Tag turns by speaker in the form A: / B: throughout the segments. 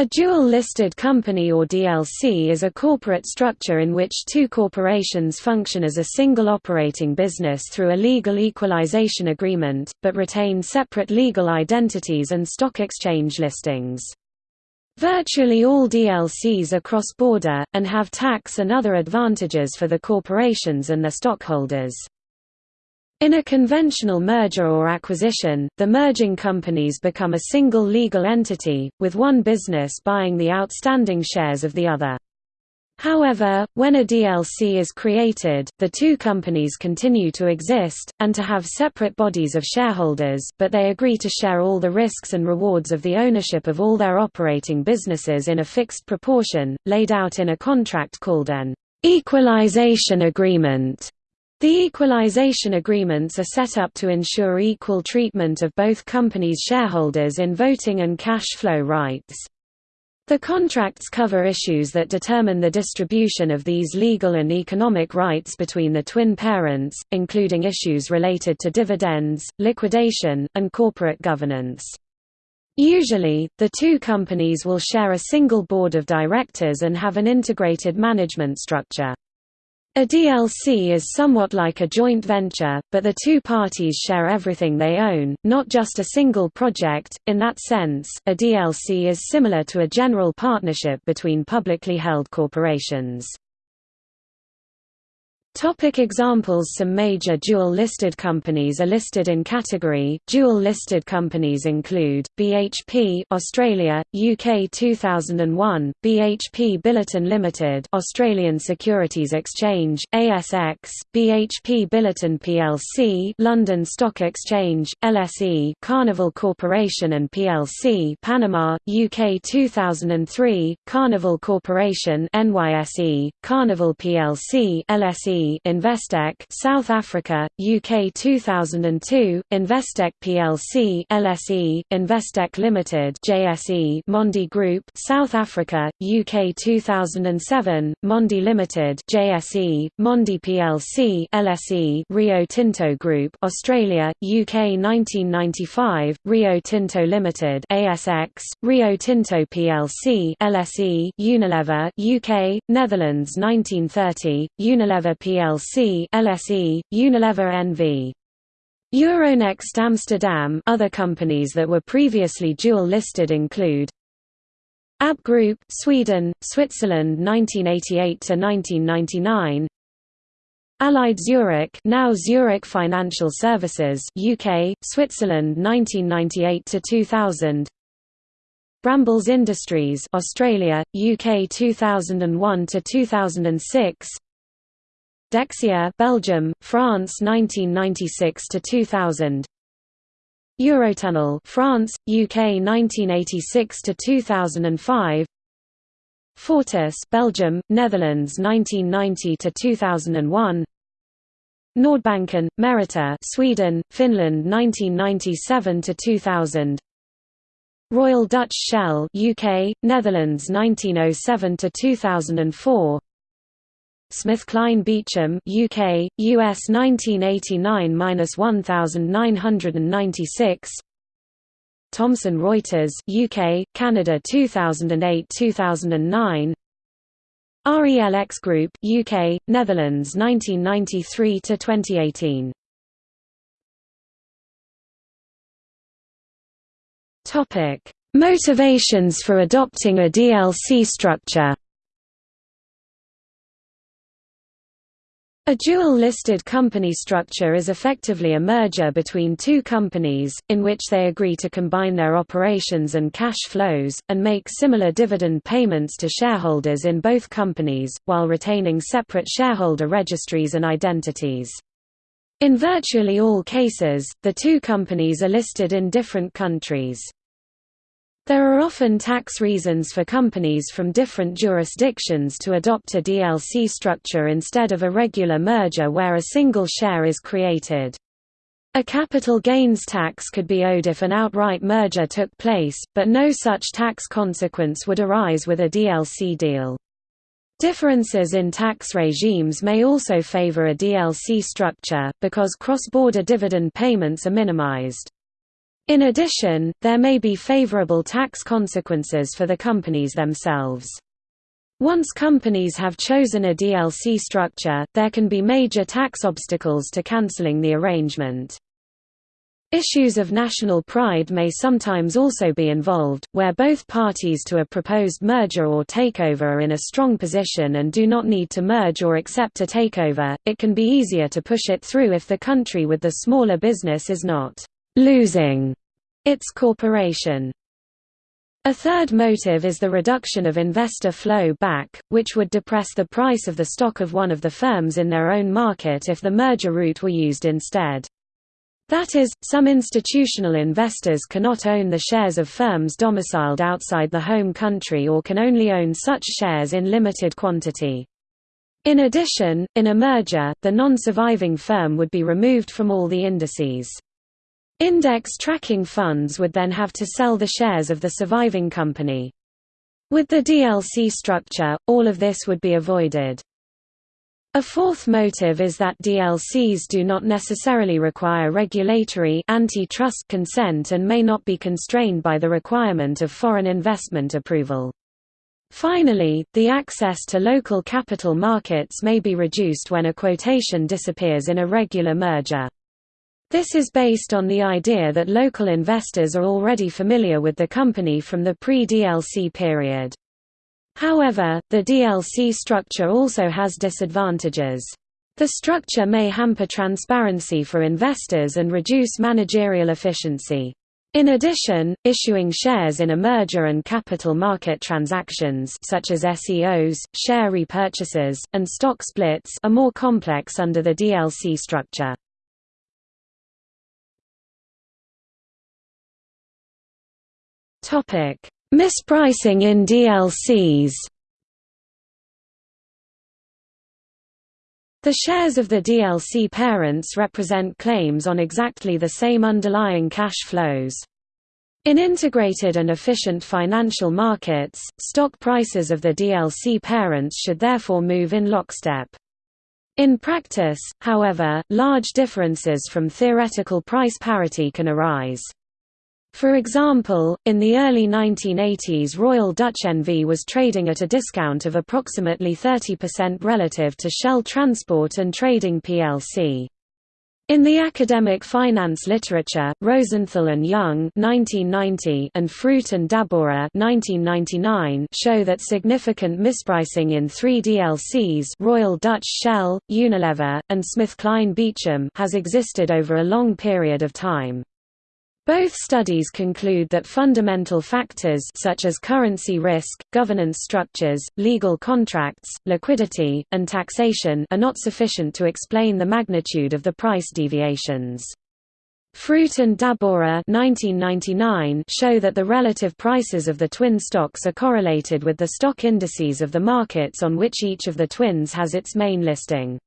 A: A dual-listed company or DLC is a corporate structure in which two corporations function as a single operating business through a legal equalization agreement, but retain separate legal identities and stock exchange listings. Virtually all DLCs are cross-border, and have tax and other advantages for the corporations and their stockholders. In a conventional merger or acquisition, the merging companies become a single legal entity, with one business buying the outstanding shares of the other. However, when a DLC is created, the two companies continue to exist, and to have separate bodies of shareholders, but they agree to share all the risks and rewards of the ownership of all their operating businesses in a fixed proportion, laid out in a contract called an equalization agreement. The equalization agreements are set up to ensure equal treatment of both companies' shareholders in voting and cash flow rights. The contracts cover issues that determine the distribution of these legal and economic rights between the twin parents, including issues related to dividends, liquidation, and corporate governance. Usually, the two companies will share a single board of directors and have an integrated management structure. A DLC is somewhat like a joint venture, but the two parties share everything they own, not just a single project. In that sense, a DLC is similar to a general partnership between publicly held corporations. Topic examples Some major dual-listed companies are listed in category. Dual-listed companies include, BHP Australia, UK 2001, BHP Billiton Limited Australian Securities Exchange, ASX, BHP Billiton plc London Stock Exchange, LSE Carnival Corporation and plc Panama, UK 2003, Carnival Corporation NYSE, Carnival plc LSE Investec South Africa, UK 2002, Investec plc LSE, Investec Limited JSE Mondi Group South Africa, UK 2007, Mondi Limited JSE, Mondi plc LSE Rio Tinto Group Australia, UK 1995, Rio Tinto Limited ASX, Rio Tinto plc LSE Unilever UK, Netherlands 1930, Unilever plc plc LSE, Unilever NV. Euronext Amsterdam. Other companies that were previously dual-listed include ABB Group Sweden, Switzerland 1988–1999 Allied Zurich now Zurich Financial Services UK, Switzerland 1998–2000 Brambles Industries Australia, UK 2001–2006 Dexia Belgium, France 1996 to 2000 Eurotunnel France UK 1986 to 2005 Fortis Belgium Netherlands 1990 to 2001 Nordbanken Merita Sweden Finland 1997 to 2000 Royal Dutch Shell UK Netherlands 1907 to 2004 SmithKline Beecham UK, US 1989–1996 Thomson Reuters UK, Canada 2008–2009 RELX Group UK, Netherlands 1993 to 2018 Topic Motivations for adopting a DLC structure A dual-listed company structure is effectively a merger between two companies, in which they agree to combine their operations and cash flows, and make similar dividend payments to shareholders in both companies, while retaining separate shareholder registries and identities. In virtually all cases, the two companies are listed in different countries. There are often tax reasons for companies from different jurisdictions to adopt a DLC structure instead of a regular merger where a single share is created. A capital gains tax could be owed if an outright merger took place, but no such tax consequence would arise with a DLC deal. Differences in tax regimes may also favor a DLC structure, because cross-border dividend payments are minimized. In addition, there may be favorable tax consequences for the companies themselves. Once companies have chosen a DLC structure, there can be major tax obstacles to cancelling the arrangement. Issues of national pride may sometimes also be involved, where both parties to a proposed merger or takeover are in a strong position and do not need to merge or accept a takeover. It can be easier to push it through if the country with the smaller business is not losing its corporation. A third motive is the reduction of investor flow back, which would depress the price of the stock of one of the firms in their own market if the merger route were used instead. That is, some institutional investors cannot own the shares of firms domiciled outside the home country or can only own such shares in limited quantity. In addition, in a merger, the non-surviving firm would be removed from all the indices. Index tracking funds would then have to sell the shares of the surviving company. With the DLC structure, all of this would be avoided. A fourth motive is that DLCs do not necessarily require regulatory antitrust consent and may not be constrained by the requirement of foreign investment approval. Finally, the access to local capital markets may be reduced when a quotation disappears in a regular merger. This is based on the idea that local investors are already familiar with the company from the pre-DLC period. However, the DLC structure also has disadvantages. The structure may hamper transparency for investors and reduce managerial efficiency. In addition, issuing shares in a merger and capital market transactions such as SEOs, share repurchases, and stock splits are more complex under the DLC structure. Mispricing in DLCs The shares of the DLC parents represent claims on exactly the same underlying cash flows. In integrated and efficient financial markets, stock prices of the DLC parents should therefore move in lockstep. In practice, however, large differences from theoretical price parity can arise. For example, in the early 1980s Royal Dutch N.V. was trading at a discount of approximately 30% relative to Shell Transport and Trading plc. In the academic finance literature, Rosenthal and Young (1990) and Froot and Dabora (1999) show that significant mispricing in three DLCs (Royal Dutch Shell, Unilever, and Smith, SmithKline Beecham) has existed over a long period of time. Both studies conclude that fundamental factors such as currency risk, governance structures, legal contracts, liquidity, and taxation are not sufficient to explain the magnitude of the price deviations. Froot and Dabora show that the relative prices of the twin stocks are correlated with the stock indices of the markets on which each of the twins has its main listing.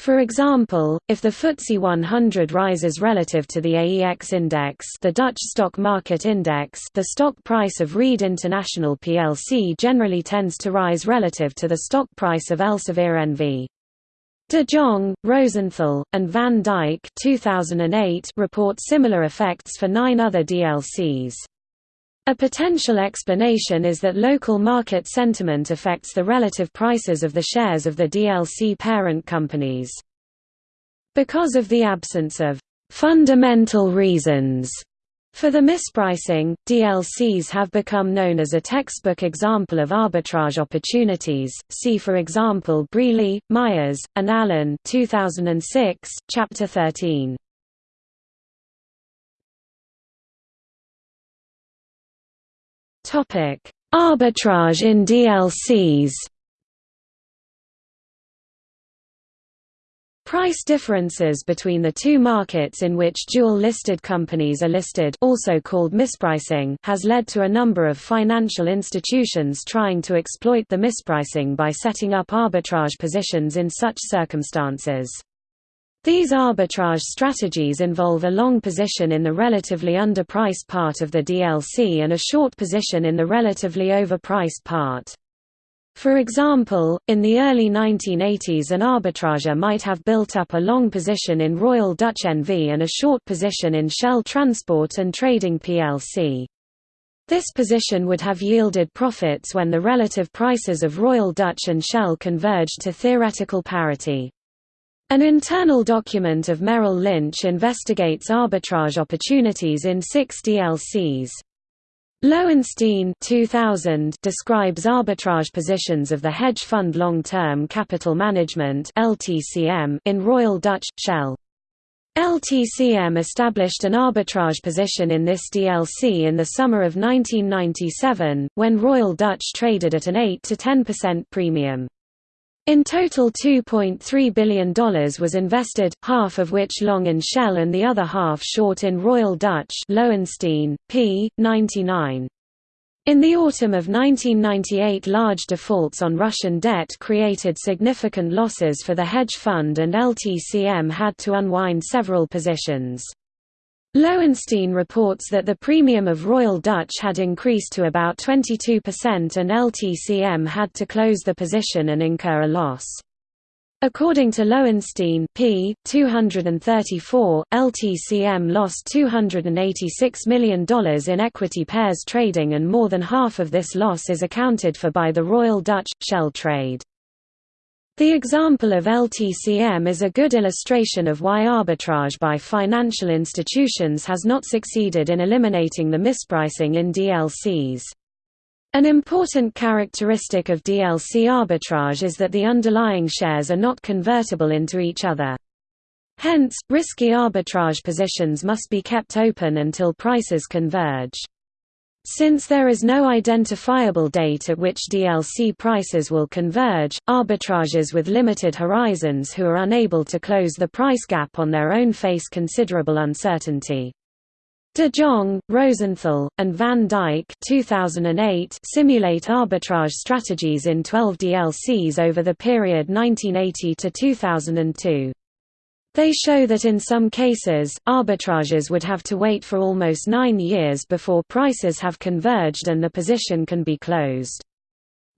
A: For example, if the FTSE 100 rises relative to the AEX index the Dutch stock market index the stock price of Reed International plc generally tends to rise relative to the stock price of Elsevier NV. De Jong, Rosenthal, and Van Dijk 2008 report similar effects for nine other DLCs. A potential explanation is that local market sentiment affects the relative prices of the shares of the DLC parent companies. Because of the absence of fundamental reasons for the mispricing, DLCs have become known as a textbook example of arbitrage opportunities. See for example Brealey, Myers, and Allen 2006, Chapter 13. Arbitrage in DLCs. Price differences between the two markets in which dual-listed companies are listed also called mispricing has led to a number of financial institutions trying to exploit the mispricing by setting up arbitrage positions in such circumstances. These arbitrage strategies involve a long position in the relatively underpriced part of the DLC and a short position in the relatively overpriced part. For example, in the early 1980s an arbitrager might have built up a long position in Royal Dutch NV and a short position in Shell Transport and Trading plc. This position would have yielded profits when the relative prices of Royal Dutch and Shell converged to theoretical parity. An internal document of Merrill Lynch investigates arbitrage opportunities in six DLCs. Lowenstein 2000 describes arbitrage positions of the hedge fund long-term capital management (LTCM) in Royal Dutch Shell. LTCM established an arbitrage position in this DLC in the summer of 1997, when Royal Dutch traded at an 8 to 10% premium. In total $2.3 billion was invested, half of which long in Shell and the other half short in Royal Dutch Lowenstein, p. 99. In the autumn of 1998 large defaults on Russian debt created significant losses for the hedge fund and LTCM had to unwind several positions. Lowenstein reports that the premium of Royal Dutch had increased to about 22% and LTCM had to close the position and incur a loss. According to Lowenstein p. 234, LTCM lost $286 million in equity pairs trading and more than half of this loss is accounted for by the Royal Dutch Shell trade. The example of LTCM is a good illustration of why arbitrage by financial institutions has not succeeded in eliminating the mispricing in DLCs. An important characteristic of DLC arbitrage is that the underlying shares are not convertible into each other. Hence, risky arbitrage positions must be kept open until prices converge. Since there is no identifiable date at which DLC prices will converge, arbitrageurs with limited horizons who are unable to close the price gap on their own face considerable uncertainty. De Jong, Rosenthal, and Van Dijk 2008 simulate arbitrage strategies in 12 DLCs over the period 1980 to 2002. They show that in some cases, arbitrageurs would have to wait for almost nine years before prices have converged and the position can be closed.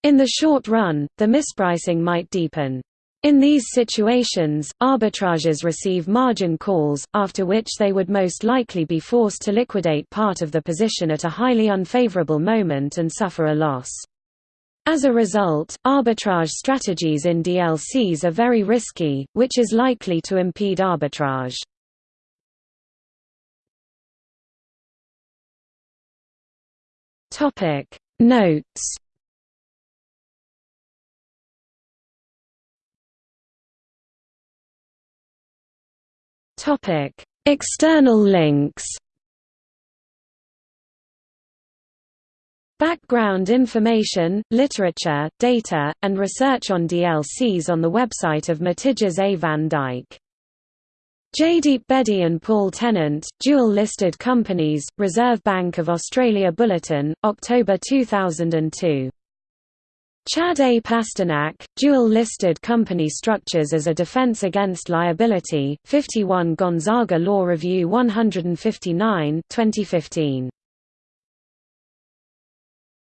A: In the short run, the mispricing might deepen. In these situations, arbitrageurs receive margin calls, after which they would most likely be forced to liquidate part of the position at a highly unfavorable moment and suffer a loss. As a result, arbitrage strategies in DLCs are very risky, which is likely to impede arbitrage. Topic Notes Topic External links Background information, literature, data, and research on DLCs on the website of Mathijs A. van Dijk. Jaydeep Bedi and Paul Tennant, dual-listed companies, Reserve Bank of Australia Bulletin, October 2002. Chad A. Pasternak, dual-listed company structures as a defense against liability, 51 Gonzaga Law Review 159 2015.